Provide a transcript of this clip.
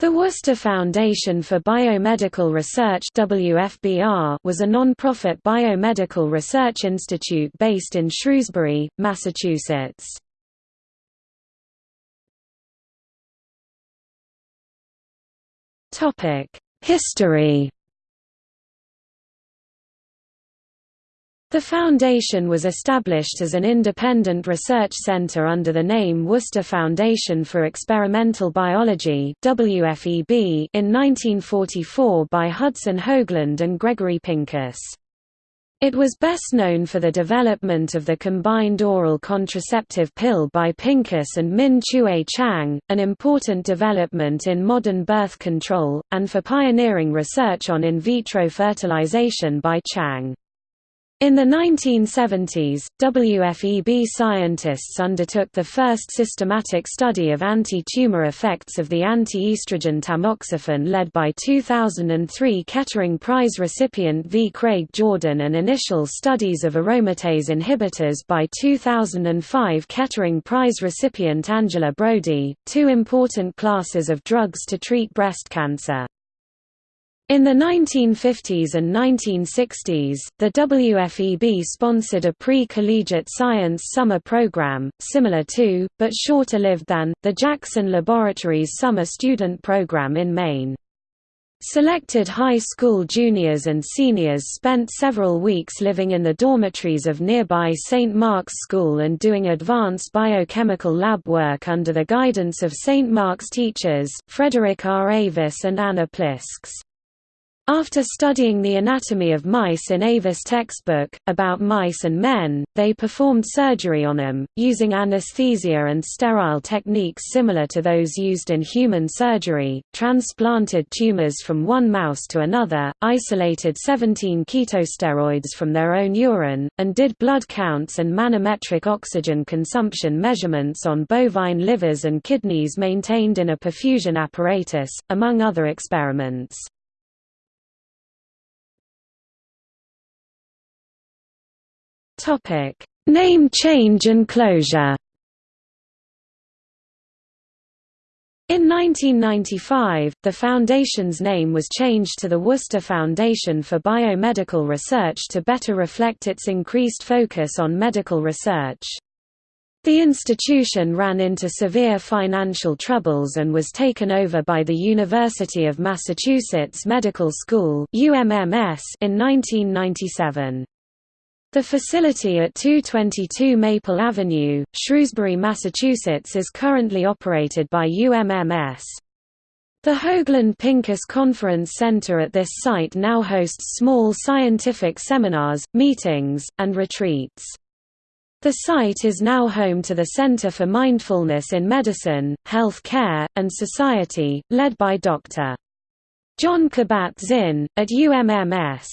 The Worcester Foundation for Biomedical Research WFBR was a non-profit biomedical research institute based in Shrewsbury, Massachusetts. History The foundation was established as an independent research center under the name Worcester Foundation for Experimental Biology WFEB in 1944 by Hudson Hoagland and Gregory Pincus. It was best known for the development of the combined oral contraceptive pill by Pincus and Min Chueh Chang, an important development in modern birth control, and for pioneering research on in vitro fertilization by Chang. In the 1970s, WFEB scientists undertook the first systematic study of anti-tumor effects of the anti-estrogen tamoxifen led by 2003 Kettering Prize recipient V. Craig Jordan and initial studies of aromatase inhibitors by 2005 Kettering Prize recipient Angela Brodie, two important classes of drugs to treat breast cancer. In the 1950s and 1960s, the WFEB sponsored a pre-collegiate science summer program, similar to, but shorter-lived than, the Jackson Laboratories Summer Student Program in Maine. Selected high school juniors and seniors spent several weeks living in the dormitories of nearby St. Mark's School and doing advanced biochemical lab work under the guidance of St. Mark's teachers, Frederick R. Avis and Anna Plisks. After studying the anatomy of mice in Avis' textbook, about mice and men, they performed surgery on them, using anesthesia and sterile techniques similar to those used in human surgery, transplanted tumors from one mouse to another, isolated 17 ketosteroids from their own urine, and did blood counts and manometric oxygen consumption measurements on bovine livers and kidneys maintained in a perfusion apparatus, among other experiments. Topic: Name change and closure. In 1995, the foundation's name was changed to the Worcester Foundation for Biomedical Research to better reflect its increased focus on medical research. The institution ran into severe financial troubles and was taken over by the University of Massachusetts Medical School in 1997. The facility at 222 Maple Avenue, Shrewsbury, Massachusetts is currently operated by UMMS. The Hoagland Pincus Conference Center at this site now hosts small scientific seminars, meetings, and retreats. The site is now home to the Center for Mindfulness in Medicine, Health Care, and Society, led by Dr. Jon Kabat-Zinn, at UMMS.